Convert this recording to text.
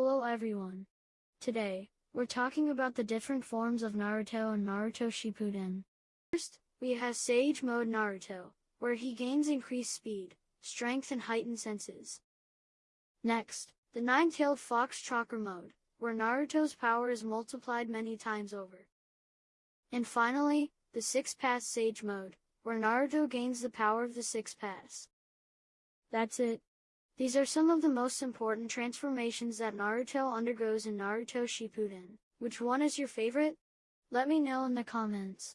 everyone. Today, we're talking about the different forms of Naruto and Naruto Shippuden. First, we have Sage Mode Naruto, where he gains increased speed, strength and heightened senses. Next, the Nine-Tailed Fox Chakra Mode, where Naruto's power is multiplied many times over. And finally, the Six Paths Sage Mode, where Naruto gains the power of the Six Paths. That's it. These are some of the most important transformations that Naruto undergoes in Naruto Shippuden. Which one is your favorite? Let me know in the comments.